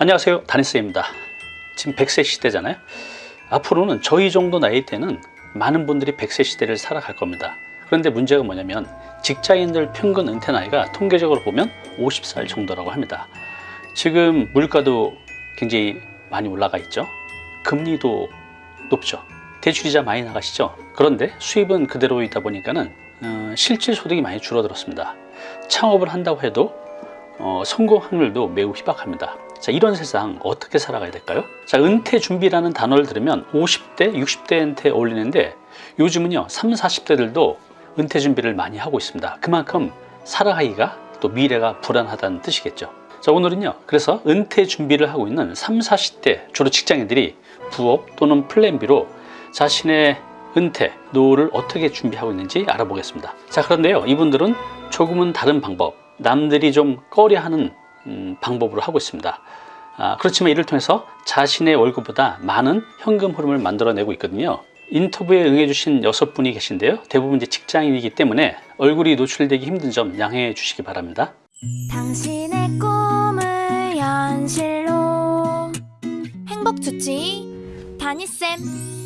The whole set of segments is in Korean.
안녕하세요. 다니스입니다. 지금 100세 시대잖아요. 앞으로는 저희 정도 나이 때는 많은 분들이 100세 시대를 살아갈 겁니다. 그런데 문제가 뭐냐면 직장인들 평균 은퇴 나이가 통계적으로 보면 50살 정도라고 합니다. 지금 물가도 굉장히 많이 올라가 있죠. 금리도 높죠. 대출이자 많이 나가시죠. 그런데 수입은 그대로이다 보니까는 어, 실질 소득이 많이 줄어들었습니다. 창업을 한다고 해도 어, 성공 확률도 매우 희박합니다 자 이런 세상 어떻게 살아가야 될까요? 자 은퇴 준비라는 단어를 들으면 50대, 60대한테 어울리는데 요즘은요 30, 40대들도 은퇴 준비를 많이 하고 있습니다. 그만큼 살아가기가 또 미래가 불안하다는 뜻이겠죠. 자 오늘은요 그래서 은퇴 준비를 하고 있는 30, 40대 주로 직장인들이 부업 또는 플랜 B로 자신의 은퇴, 노후를 어떻게 준비하고 있는지 알아보겠습니다. 자 그런데요 이분들은 조금은 다른 방법 남들이 좀 꺼려하는 음, 방법으로 하고 있습니다. 아, 그렇지만 이를 통해서 자신의 월급보다 많은 현금 흐름을 만들어내고 있거든요. 인터뷰에 응해주신 여섯 분이 계신데요. 대부분 이제 직장인이기 때문에 얼굴이 노출되기 힘든 점 양해해 주시기 바랍니다. 당신의 꿈을 현실로 행복 주치 다니쌤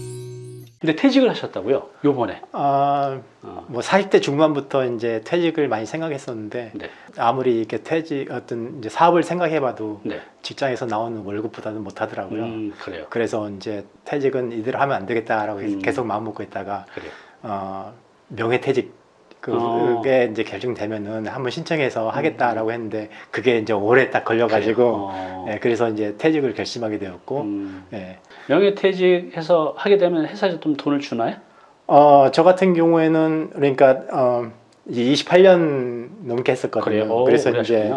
근데 퇴직을 하셨다고요 요번에 아, 어, 뭐 40대 중반부터 이제 퇴직을 많이 생각했었는데 네, 아무리 이렇게 퇴직 어떤 이제 사업을 생각해봐도 네. 직장에서 나오는 월급보다는 못 하더라고요. 음, 그래요 그래서 이제 퇴직은 이대로 하면 안 되겠다라고 음. 계속 마음 먹고 있다가 그래요 어, 명예퇴직 그게 어. 이제 결정되면은 한번 신청해서 하겠다라고 했는데 그게 이제 오래 딱 걸려가지고 어, 예, 그래서 이제 퇴직을 결심하게 되었고 음, 예. 명예퇴직해서 하게 되면 회사에서 좀 돈을 주나요? 어, 저 같은 경우에는 그러니까 어, 이제 28년 넘게 했었거든요. 오, 그래서 이제.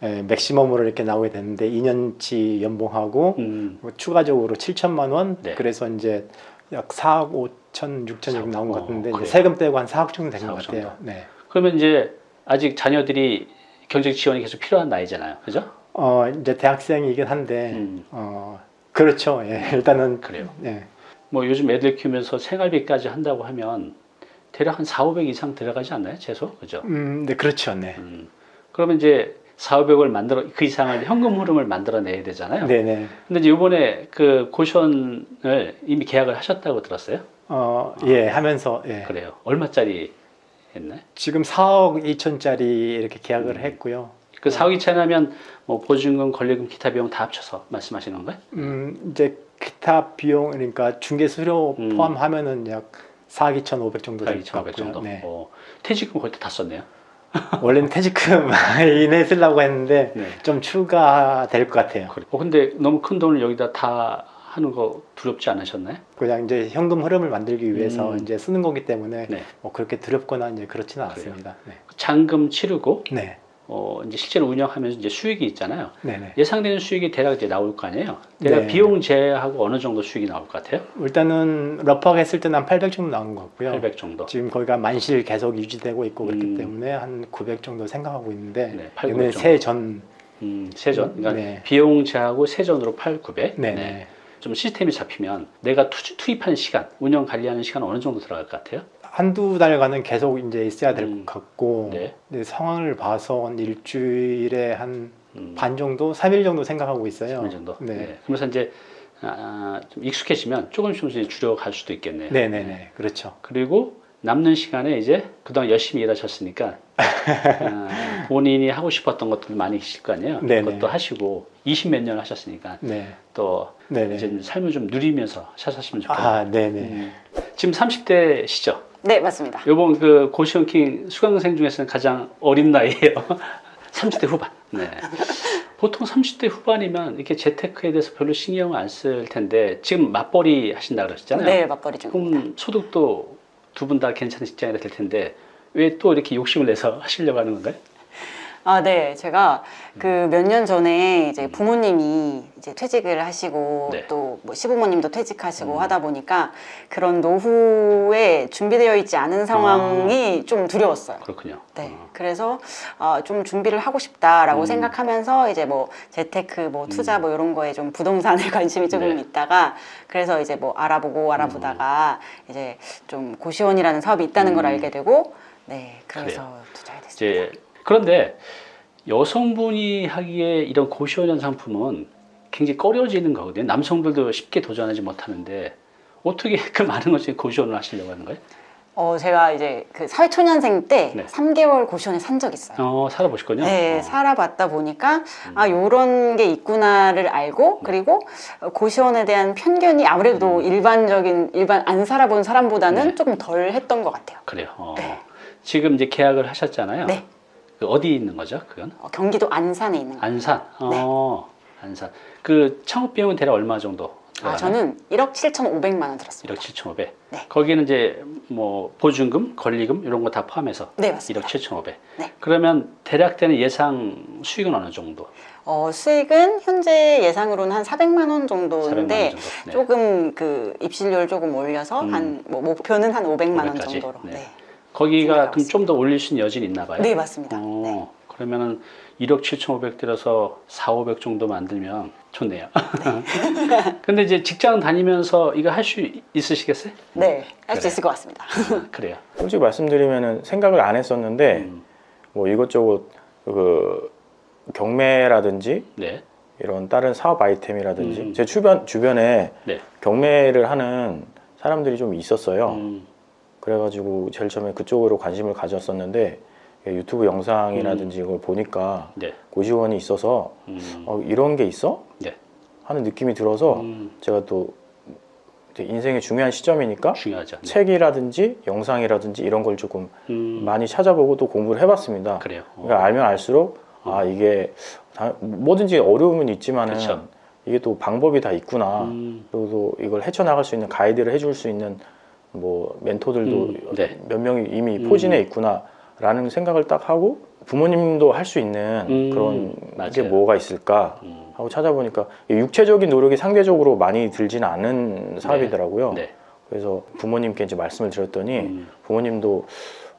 예, 맥시멈으로 이렇게 나오게 됐는데 2년치 연봉하고 음, 뭐 추가적으로 7천만 원. 네. 그래서 이제 약 4억 5 천, 6천 정도 나온 것 어, 같은데? 이제 세금 떼고 한 4억 정도 된 4억 것 같아요. 정도. 네. 그러면 이제 아직 자녀들이 경제 지원이 계속 필요한 나이잖아요 그죠? 어, 이제 대학생이긴 한데 음, 어, 그렇죠. 예, 일단은 그래요 예. 뭐 요즘 애들 키우면서 생활비까지 한다고 하면 대략 한 4, 500 이상 들어가지 않나요? 최소? 그죠? 음, 네, 그렇죠. 네. 음. 그러면 이제 4, 500을 만들어 그 이상을 현금 흐름을 만들어 내야 되잖아요. 네, 네. 근데 이제 이번에 그 고시원을 이미 계약을 하셨다고 들었어요? 어, 예, 하면서 예. 그래요. 얼마짜리 했나요? 지금 4억 2천짜리 이렇게 계약을 음. 했고요. 그 사후기 차나면 뭐 보증금, 권리금, 기타 비용 다 합쳐서 말씀하시는 건가요? 음, 이제 기타 비용 그러니까 중개 수수료 음. 포함하면은 약 4억 2,500 정도 4, 될것2,500 같고요. 정도. 네. 어, 퇴직금 거의 다 썼네요. 원래는 퇴직금 이내 쓰려고 했는데 네. 좀 추가될 것 같아요. 그래. 어, 근데 너무 큰 돈을 여기다 다 하는 거 두렵지 않으셨나요? 그냥 이제 현금 흐름을 만들기 위해서 음. 이제 쓰는 거기 때문에 네. 뭐 그렇게 두렵거나 이제 그렇지는? 않습니다. 네. 잔금 치르고 네. 어, 이제 실제로 운영하면서 이제 수익이 있잖아요. 네, 네. 예상되는 수익이 대략 이제 나올 거 아니에요. 대략 네. 비용 제하고 어느 정도 수익이 나올 것 같아요? 일단은 rough하게 했을 때는 한 800 정도 나온 것 같고요. 800 정도. 지금 거기가 만실 계속 유지되고 있고 그렇기 음. 때문에 한 900 정도 생각하고 있는데 네, 8, 이번에 900 정도. 세전 음, 세전. 그러니까 네. 비용 제하고 세전으로 8, 900. 네, 네. 좀 시스템이 잡히면 내가 투, 투입한 시간, 운영 관리하는 시간 어느 정도 들어갈 것 같아요? 한두 달간은 계속 이제 있어야 될것 음. 같고 네. 상황을 봐서 한 일주일에 한반 음, 정도, 3일 정도 생각하고 있어요. 어느 정도. 네. 네. 그러면서 이제 아, 좀 익숙해지면 조금씩 조금씩 줄여갈 수도 있겠네요. 네, 네, 네. 그렇죠. 그리고 남는 시간에 이제 그동안 열심히 일하셨으니까 아, 본인이 하고 싶었던 것들 많이 계실 거 아니에요. 네네. 그것도 하시고 20 몇 년 하셨으니까 네. 또 네, 네. 이제 삶을 좀 누리면서 사셨으면 좋겠네요. 아, 네, 네. 음. 지금 30대시죠? 네, 맞습니다. 요번 그 고시원킹 수강생 중에서는 가장 어린 나이에요. 30대 후반. 네. 보통 30대 후반이면 이렇게 재테크에 대해서 별로 신경을 안 쓸 텐데 지금 맞벌이 하신다 그러셨잖아요. 네, 맞벌이 중입니다. 그럼 소득도 두 분 다 괜찮은 직장이라 될 텐데 왜 또 이렇게 욕심을 내서 하시려고 하는 건가요? 아, 네. 제가 그 몇 년 전에 이제 음. 부모님이 이제 퇴직을 하시고 네. 또뭐 시부모님도 퇴직하시고 음. 하다 보니까 그런 노후에 준비되어 있지 않은 상황이 좀 두려웠어요. 그렇군요. 네. 어. 그래서 어, 좀 준비를 하고 싶다라고 음. 생각하면서 이제 뭐 재테크, 뭐 투자 뭐 이런 거에 좀 부동산에 관심이 조금 네. 있다가 그래서 이제 뭐 알아보고 알아보다가 이제 좀 고시원이라는 사업이 있다는 걸 음. 알게 되고 네. 그래서 투자하게 됐습니다. 그런데 여성분이 하기에 이런 고시원형 상품은 굉장히 꺼려지는 거거든요. 남성들도 쉽게 도전하지 못하는데 어떻게 그 많은 것을 고시원을 하시려고 하는 거예요? 어, 제가 이제 그 사회초년생 때 네. 3개월 고시원에 산 적 있어요. 어, 살아보셨군요. 네, 어. 살아봤다 보니까 아 요런 게 있구나를 알고 그리고 고시원에 대한 편견이 아무래도 일반적인 일반 안 살아본 사람보다는 네. 조금 덜 했던 것 같아요. 그래요. 어. 네. 지금 이제 계약을 하셨잖아요. 네. 그 어디 있는 거죠? 그건? 어, 경기도 안산에 있는 거. 안산. 네. 어, 안산. 그 창업 비용은 대략 얼마 정도? 아? 저는 1억 7,500만 원 들었습니다. 1억 7,500. 네. 거기는 이제 뭐 보증금, 권리금 이런 거 다 포함해서 네, 맞습니다. 1억 7,500. 네. 그러면 대략 되는 예상 수익은 어느 정도? 어, 수익은 현재 예상으로는 한 400만 원 400만 정도인데 원 정도. 네. 조금 그 입실료를 조금 올려서 음. 한뭐 목표는 한 500만 원 500까지? 정도로. 네. 네. 거기가 생각하고 그럼 좀 더 올릴 수 있는 여진이 있나 봐요? 네, 맞습니다. 어, 네. 그러면은 1억 7,500 들어서 4, 500 정도 만들면 좋네요. 근데 이제 직장 다니면서 이거 할 수 있으시겠어요? 네, 할수 그래. 있을 것 같습니다. 그래요. 솔직히 말씀드리면 생각을 안 했었는데 음, 뭐 이것저것 그 경매라든지 네. 이런 다른 사업 아이템이라든지 음. 제 주변 주변에 네. 경매를 하는 사람들이 좀 있었어요. 음, 그래가지고 제일 처음에 그쪽으로 관심을 가졌었는데 유튜브 영상이라든지 이걸 보니까 네. 고시원이 있어서 음, 어, 이런 게 있어? 네. 하는 느낌이 들어서 음, 제가 또 인생의 중요한 시점이니까 중요하죠. 네. 책이라든지 영상이라든지 이런 걸 조금 음, 많이 찾아보고 또 공부를 해봤습니다. 그래요. 어, 그러니까 알면 알수록 아 이게 다- 뭐든지 어려움은 있지만은. 이게 또 방법이 다 있구나. 음, 그리고 또 이걸 헤쳐나갈 수 있는 가이드를 해줄 수 있는 뭐 멘토들도 음, 네. 몇 명이 이미 음. 포진해 있구나라는 생각을 딱 하고 부모님도 할 수 있는 음, 그런 게 맞아요. 뭐가 있을까 음, 하고 찾아보니까 이 육체적인 노력이 상대적으로 많이 들지는 않은 사업이더라고요. 네. 그래서 부모님께 이제 말씀을 드렸더니 음, 부모님도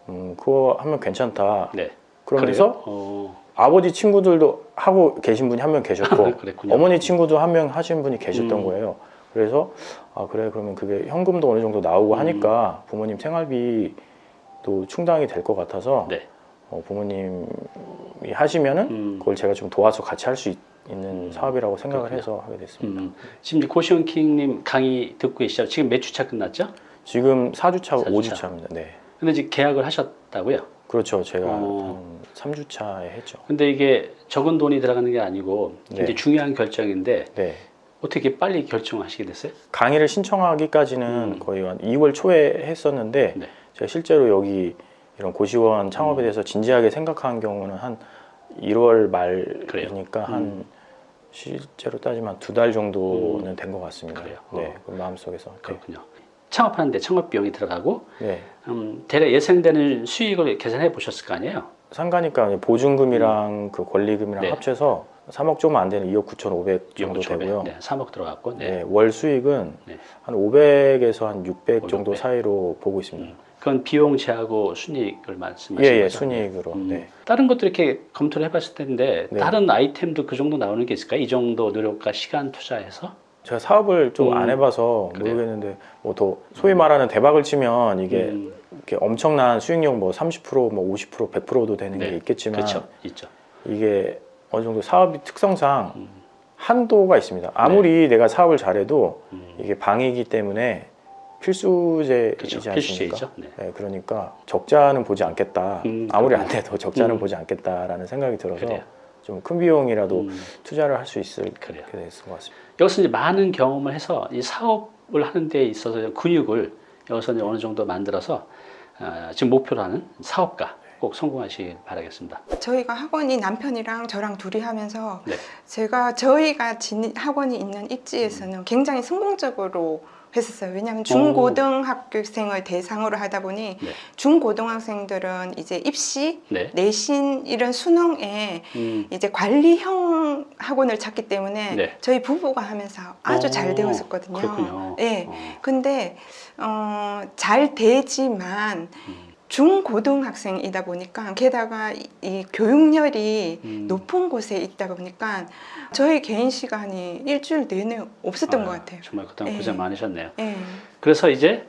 음, 그거 하면 괜찮다. 네. 그러면서? 어, 아버지 친구들도 하고 계신 분이 한 명 계셨고 그랬군요. 어머니 친구도 한 명 하신 분이 계셨던 음. 거예요. 그래서 아 그래 그러면 그게 현금도 어느 정도 나오고 음. 하니까 부모님 생활비도 충당이 될 것 같아서 네. 어, 부모님이 하시면은 음, 그걸 제가 좀 도와서 같이 할 수 있는 음. 사업이라고 생각을 그렇군요. 해서 하게 됐습니다. 음, 지금 이제 고시원 킹님 강의 듣고 계시죠? 지금 몇 주차 끝났죠? 지금 4주차, 사 5주차. 주차. 입니다 네. 근데 지금 계약을 하셨다고요? 그렇죠. 제가 어. 한 3주차에 했죠. 근데 이게 적은 돈이 들어가는 게 아니고 네. 중요한 결정인데 네. 어떻게 빨리 결정하시게 됐어요? 강의를 신청하기까지는 음. 거의 한 2월 초에 했었는데 네. 제가 실제로 여기 이런 고시원 창업에 음. 대해서 진지하게 생각한 경우는 한 1월 그래요? 말이니까 음. 한 실제로 따지면 두 달 정도는 된것 같습니다. 그래요? 네, 어. 그 마음속에서. 네. 그렇군요. 창업하는데 창업 비용이 들어가고 네. 음, 대략 예상되는 수익을 계산해 보셨을 거 아니에요? 상가니까 보증금이랑 그 권리금이랑 네. 합쳐서 3억 좀 안 되는 2억 9,500 정도 2억 되고요. 네, 3억 들어갔고 네. 네, 월 수익은 네. 한 500에서 한 600 정도 600. 사이로 보고 있습니다. 음, 그건 비용 제하고 순이익을 말씀하시는 예, 예, 거죠? 순이익으로. 음, 네. 다른 것도 이렇게 검토를 해봤을 텐데 네. 다른 아이템도 그 정도 나오는 게 있을까요? 이 정도 노력과 시간 투자해서? 제가 사업을 좀 음, 안 해봐서. 모르겠는데 뭐더 소위 말하는 대박을 치면 이게 음, 이렇게 엄청난 수익률 뭐 30%뭐 50% 100%도 되는 네, 게 있겠지만 그렇죠, 있죠. 이게 어느 정도 사업이 특성상 음, 한도가 있습니다. 아무리 내가 사업을 잘해도 음, 이게 방이기 때문에 필수제이지 그렇죠. 않습니까? 네. 네, 그러니까 적자는 보지 않겠다. 음, 아무리. 안 돼도 적자는 음. 보지 않겠다라는 생각이 들어서 그래요. 좀큰 비용이라도 음, 투자를 할 수 있을 그래요. 게 됐을 것 같습니다. 여기서 이제 많은 경험을 해서 이 사업을 하는 데 있어서 근육을 여기서 이제 어느 정도 만들어서 어, 지금 목표로 하는 사업가 꼭 성공하시길 바라겠습니다. 저희가 학원이 남편이랑 저랑 둘이 하면서 네. 제가 저희가 진 학원이 있는 입지에서는 굉장히 성공적으로 했었어요. 왜냐하면 중고등학교생을 대상으로 하다 보니 네. 중고등학생들은 이제 입시, 네. 내신 이런 수능에 음, 이제 관리형 학원을 찾기 때문에 네. 저희 부부가 하면서 아주 어, 잘 되었었거든요. 그렇군요. 예. 어, 근데 어, 잘 되지만 음, 중고등학생이다 보니까 게다가 이, 이 교육열이 음. 높은 곳에 있다 보니까 저희 개인 시간이 일주일 내내 없었던 아유, 것 같아요. 정말 그동안 예. 고생 많으셨네요. 예. 그래서 이제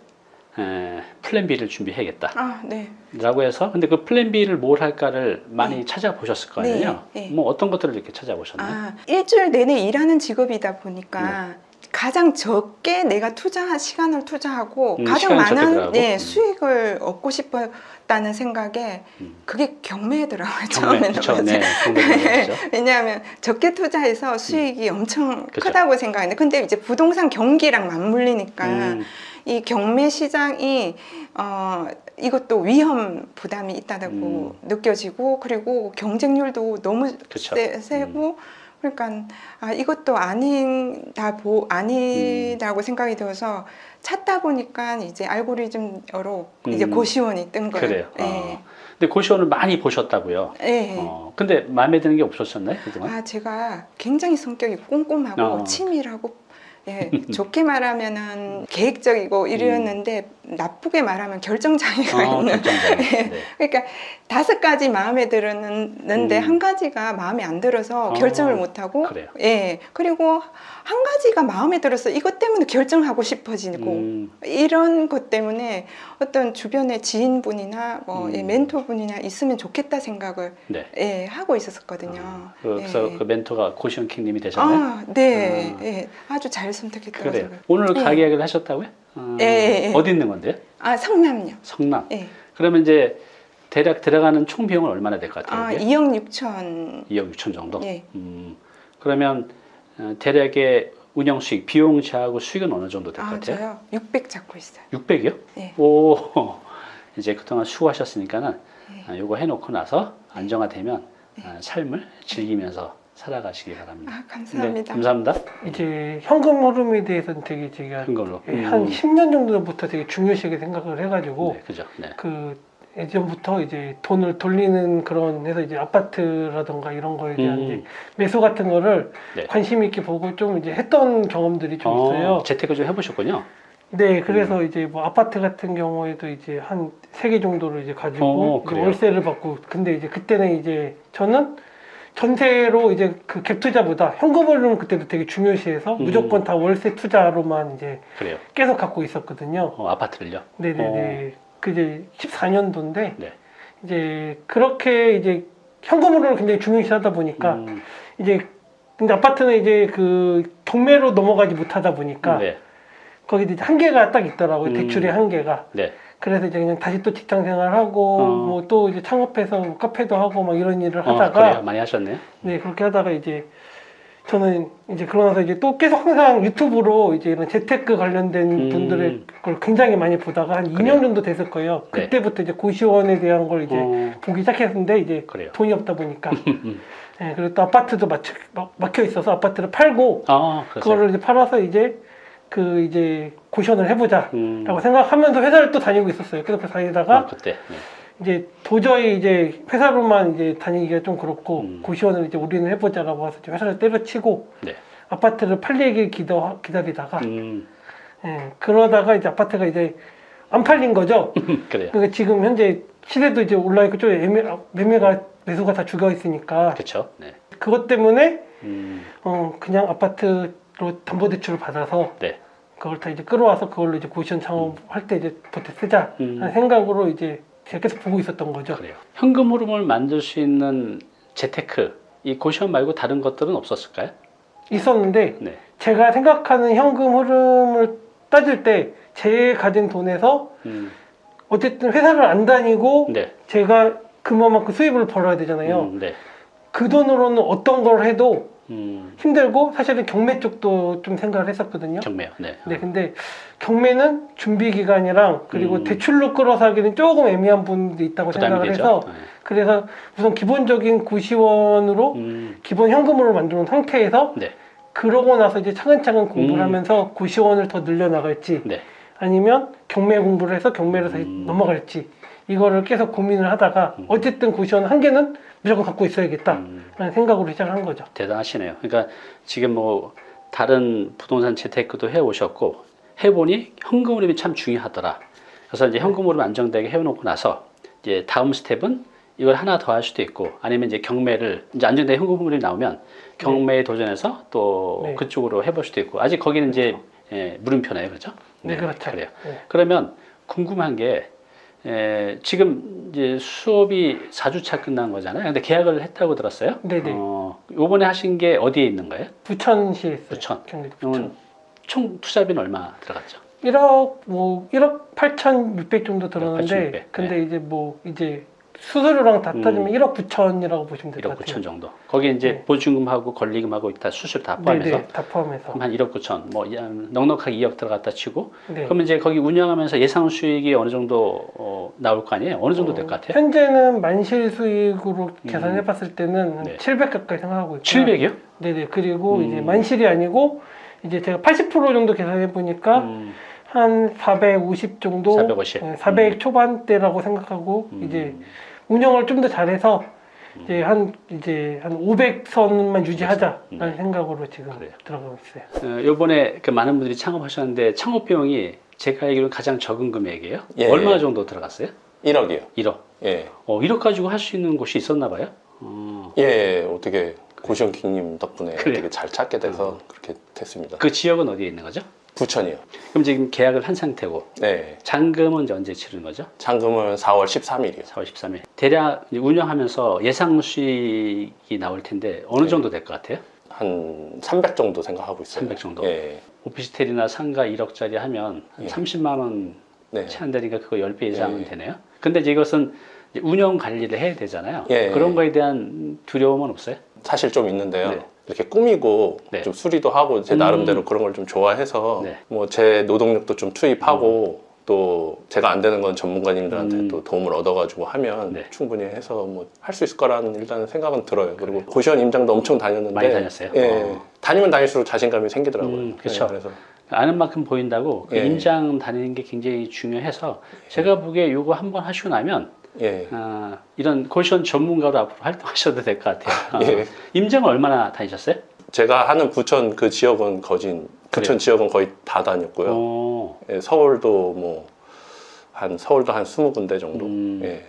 에, plan B를 준비해야겠다. 아, 네. 라고 해서 근데 그 plan B를 뭘 할까를 많이 네. 찾아보셨을 거 아니에요? 네, 네. 뭐 어떤 것들을 이렇게 찾아보셨나요? 아, 일주일 내내 일하는 직업이다 보니까 네. 가장 적게 내가 투자한 시간을 투자하고 음, 가장 많은? 네, 음. 수익을 얻고 싶었다는 생각에 음. 그게 경매더라고요. 경매, 처음에는. 그쵸. 네, 경매죠. 왜냐하면 적게 투자해서 수익이 엄청 그죠. 크다고 생각했는데 근데 이제 부동산 경기랑 맞물리니까 음, 이 경매 시장이 어 이것도 위험 부담이 있다고 음. 느껴지고 그리고 경쟁률도 너무 그쵸. 세, 세고 그러니까 아 이것도 아니다 보 아니라고 생각이 들어서 찾다 보니까 이제 알고리즘으로 이제 음. 고시원이 뜬 거예요. 그래요. 예. 어. 근데 고시원을 많이 보셨다고요. 예. 어, 근데 마음에 드는 게 없었었나요 그동안? 아 제가 굉장히 성격이 꼼꼼하고 어. 치밀하고 예, 좋게 말하면은 계획적이고 이랬는데 나쁘게 말하면 결정장애가 어, 있는 결정적인. 예. 네. 그러니까 다섯 가지 마음에 들었는데 음. 한 가지가 마음에 안 들어서 어, 결정을 못 하고 그래요. 예 그리고 한 가지가 마음에 들어서 이것 때문에 결정하고 싶어지고 음, 이런 것 때문에 어떤 주변에 지인분이나 뭐 음. 예, 멘토분이나 있으면 좋겠다 생각을 네. 예, 하고 있었거든요. 어, 그래서 예. 그 멘토가 고시원 킹님이 되셨나요? 아, 네, 아. 예, 아주 잘 선택했더라고요. 그래요. 오늘 예. 가게 얘기를 하셨다고요? 어, 예, 예, 예. 어디 있는 건데요? 아, 성남요. 성남. 예. 그러면 이제 대략 들어가는 총 비용은 얼마나 될 것 같아요? 아, 이게? 2억 6천. 2억 6천 정도? 예. 음, 그러면 어, 대략의 운영 수익, 비용 제하고 수익은 어느 정도 될것 아, 같아요? 저요? 600 잡고 있어요. 600이요? 예. 오, 이제 그동안 수고하셨으니까는 예. 아, 요거 해놓고 나서 안정화되면 아, 삶을 즐기면서 살아가시기 바랍니다. 아, 감사합니다. 네, 감사합니다. 이제 현금 흐름에 대해서는 되게 제가 큰 걸로. 예, 한 음, 10년 정도부터 되게 중요시하게 생각을 해가지고 네, 그죠. 네. 그 예전부터 이제 돈을 돌리는 그런 해서 이제 아파트라던가 이런 거에 대한 음. 이제 매수 같은 거를 네. 관심 있게 보고 좀 이제 했던 경험들이 좀 있어요. 어, 재테크 좀 해보셨군요. 네, 그래서 음. 이제 뭐 아파트 같은 경우에도 이제 한 세 개 정도를 이제 가지고 어, 이제? 월세를 받고 근데 이제 그때는 이제 저는 전세로 이제 그 갭 투자보다 현금 흐름을 그때도 되게 중요시해서 음. 무조건 다 월세 투자로만 이제 그래요. 계속 갖고 있었거든요. 어, 아파트를요. 네네네. 그 이제 14년도인데 네. 이제 그렇게 이제 현금 흐름을 굉장히 중요시하다 보니까 음, 이제 근데 아파트는 이제 그 경매로 넘어가지 못하다 보니까 네. 거기 이제 한계가 딱 있더라고요. 음. 대출의 한계가. 네. 그래서 이제 그냥 다시 또 직장 생활하고 어. 뭐또 이제 창업해서 뭐 카페도 하고 막 이런 일을 어, 하다가 그래요. 많이 하셨네요. 네 그렇게 하다가 이제 저는 이제 그러고 나서 이제 또 계속 항상 유튜브로 이제 이런 재테크 관련된 음. 분들의 걸 굉장히 많이 보다가 한 그래요. 2년 정도 됐을 거예요. 네. 그때부터 이제 고시원에 대한 걸 이제 어, 보기 시작했는데 이제 그래요. 돈이 없다 보니까 네, 그리고 또 아파트도 막혀, 막- 있어서 아파트를 팔고 아. 그거를 이제 팔아서 이제 그 이제 고시원을 해보자라고 음, 생각하면서 회사를 또 다니고 있었어요. 그래서 다니다가 아, 그때. 네. 이제 도저히 이제 회사로만 이제 다니기가 좀 그렇고 음. 고시원을 이제 우리는 해보자라고 해서 회사를 때려치고 네. 아파트를 팔리길 기다, 기다리다가 음, 예, 그러다가 이제 아파트가 이제 안 팔린 거죠. 그래요. 그러니까 지금 현재 시세도 이제 올라 있고 좀 애매, 매매가 매수가 다 죽어 있으니까 그렇죠. 네. 그것 때문에 음, 어 그냥 아파트 로 담보 대출을 받아서 네. 그걸 다 이제 끌어와서 그걸로 이제 고시원 창업할 때 이제 보태 쓰자 음. 하는 생각으로 이제 제가 계속 보고 있었던 거죠. 그래요. 현금 흐름을 만들 수 있는 재테크, 이 고시원 말고 다른 것들은 없었을까요? 있었는데 네. 제가 생각하는 현금 흐름을 따질 때 제 가진 돈에서 음, 어쨌든 회사를 안 다니고 네. 제가 그만큼 수입을 벌어야 되잖아요. 음, 네. 그 돈으로는 어떤 걸 해도 음, 힘들고 사실은 경매 쪽도 좀 생각을 했었거든요. 경매요. 네. 네, 근데 경매는 준비 기간이랑 그리고 음. 대출로 끌어사기는 조금 애매한 부분도 있다고 생각을 되죠. 해서 네. 그래서 우선 기본적인 고시원으로 음, 기본 현금으로 만들어 놓은 상태에서 네. 그러고 나서 이제 차근차근 공부를 음. 하면서 고시원을 더 늘려 나갈지 네. 아니면 경매 공부를 해서 경매로 다시 음. 넘어갈지 이거를 계속 고민을 하다가 음. 어쨌든 고시원 한 개는 무조건 갖고 있어야겠다라는 음, 생각으로 시작을 한 거죠. 대단하시네요. 그러니까 지금 뭐 다른 부동산 재테크도 해 오셨고 해보니 현금 흐름이 참 중요하더라. 그래서 이제 현금 흐름 안정되게 해놓고 나서 이제 다음 스텝은 이걸 하나 더 할 수도 있고 아니면 이제 경매를 이제 안정된 현금 흐름이 나오면 경매에 도전해서 또 네. 그쪽으로 해볼 수도 있고 아직 거기는 이제 예, 물음표네요, 그렇죠? 네, 그렇죠. 그래요. 네. 그러면 궁금한 게 에, 지금 이제 수업이 4주차 끝난 거잖아요. 근데 계약을 했다고 들었어요. 네네. 어, 요번에 하신 게 어디에 있는 거예요? 부천시에 있어요. 부천. 경기도 부천. 총 투자비는 얼마 들어갔죠? 1억 뭐 1억 8,600 정도 들었는데 8,600, 근데 네. 이제 뭐 이제 수수료랑 다 음. 따지면 1억 9천이라고 보시면 될 1억 것 9천 같아요. 정도. 거기에 이제 네. 보증금하고 권리금하고 다 수술 다 포함해서 네네 다 포함해서. 한 1억 9천, 뭐 야, 넉넉하게 2억 들어갔다 치고 네. 그러면 이제 거기 운영하면서 예상 수익이 어느 정도 어, 나올 거 아니에요? 어느 정도 될것 같아요? 현재는 만실 수익으로 음. 계산해 봤을 때는 한 네. 700 가까이 생각하고 있고요. 700이요? 네 네 그리고 음. 이제 만실이 아니고 이제 제가 80% 정도 계산해 보니까 음, 한450 정도 450. 네, 400 음. 초반대라고 생각하고 음. 이제 운영을 좀 더 잘해서 이제 한 이제 한 500선만 유지하자라는 네. 생각으로 지금 그래요. 들어가고 있어요. 어, 요번에 그 많은 분들이 창업하셨는데 창업 비용이 제가 알기로는 가장 적은 금액이에요. 예. 얼마 정도 들어갔어요? 1억이요. 1억. 예. 어, 1억 가지고 할 수 있는 곳이 있었나 봐요. 어, 예, 어떻게 고시원 킹님 덕분에 그래요. 되게 잘 찾게 돼서 그렇게 됐습니다. 그 지역은 어디에 있는 거죠? 부천이요. 그럼 지금 계약을 한 상태고 네. 잔금은 언제 치르는 거죠? 잔금은 4월 13일이요. 4월 13일. 대략 운영하면서 예상 수익이 나올 텐데 어느 네. 정도 될 것 같아요? 한 300 정도 생각하고 있어요. 300 정도? 예. 오피스텔이나 상가 1억짜리 하면 한 예. 30만 원 네. 채안 되니까 그거 10배 이상은 예. 되네요. 근데 이것은 운영 관리를 해야 되잖아요. 예. 그런 거에 대한 두려움은 없어요? 사실 좀 있는데요. 네. 이렇게 꾸미고 네. 좀 수리도 하고 제 음. 나름대로 그런 걸 좀 좋아해서 네. 뭐제 노동력도 좀 투입하고 또 제가 안 되는 건 전문가님들한테 음. 또 도움을 얻어가지고 하면 네. 충분히 해서 뭐 할 수 있을 거라는 일단은 생각은 들어요. 그리고 고시원 임장도 엄청 다녔는데 많이 다녔어요? 예, 어. 다니면 다닐수록 자신감이 생기더라고요. 음. 예, 그래서 아는 만큼 보인다고 그 예. 임장 다니는 게 굉장히 중요해서 제가 보기에 이거 한번 하시고 나면 예. 아, 이런 고시원 전문가로 앞으로 활동하셔도 될 것 같아요. 예. 임장을 얼마나 다니셨어요? 제가 하는 부천 그 지역은 거진 부천 그래요? 지역은 거의 다 다녔고요. 어, 예, 서울도 뭐 한 서울도 한 20군데 정도. 음. 예.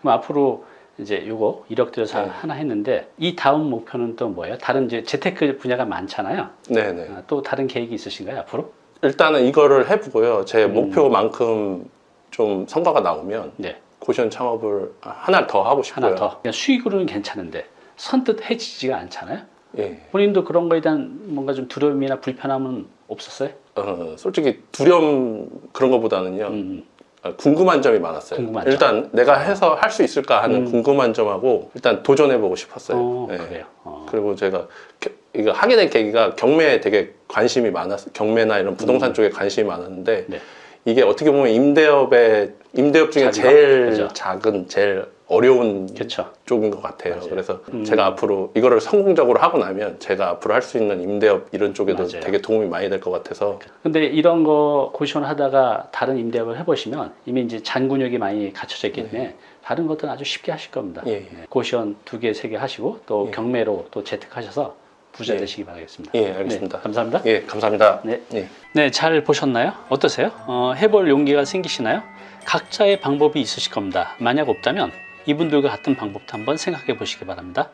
그럼 앞으로 이제 요거 1억 들여서 네. 하나 했는데 이 다음 목표는 또 뭐예요? 다른 이제 재테크 분야가 많잖아요. 네, 네. 아, 또 다른 계획이 있으신가요 앞으로? 일단은 이거를 해보고요. 제 음. 목표만큼 좀 성과가 나오면 네, 고시원 창업을 하나 더 하고 싶고요. 하나 더. 수익으로는 괜찮은데 선뜻 해지지가 않잖아요. 예. 본인도 그런 거에 대한 뭔가 좀 두려움이나 불편함은 없었어요? 어, 솔직히 두려움 그런 것보다는요. 음, 아, 궁금한 점이 많았어요. 궁금한 점. 일단 내가 해서 할 수 있을까 하는 음. 궁금한 점하고 일단 도전해보고 싶었어요. 어, 예. 그래요. 어. 그리고 제가 겨- 이거 하게 된 계기가 경매에 되게 관심이 많았어요. 경매나 이런 부동산 음. 쪽에 관심이 많았는데 네. 이게 어떻게 보면 임대업의 임대업 중에? 제일 그죠. 작은 제일 어려운 그렇죠. 쪽인 것 같아요. 맞아요. 그래서 음. 제가 앞으로 이거를 성공적으로 하고 나면 제가 앞으로 할 수 있는 임대업 이런 쪽에도 맞아요. 되게 도움이 많이 될 것 같아서 근데 이런 거 고시원 하다가 다른 임대업을 해보시면 이미 이제 잔근육이 많이 갖춰져 있기 때문에 다른 것들은 아주 쉽게 하실 겁니다. 예, 예. 네, 고시원 두 개, 세 개 하시고 또 예. 경매로 또 재택하셔서 부자 예. 되시기 바라겠습니다. 예 알겠습니다. 네, 감사합니다. 예 감사합니다. 네. 예. 네, 잘 보셨나요? 어떠세요? 어, 해볼 용기가 생기시나요? 각자의 방법이 있으실 겁니다. 만약 없다면 이분들과 같은 방법도 한번 생각해 보시기 바랍니다.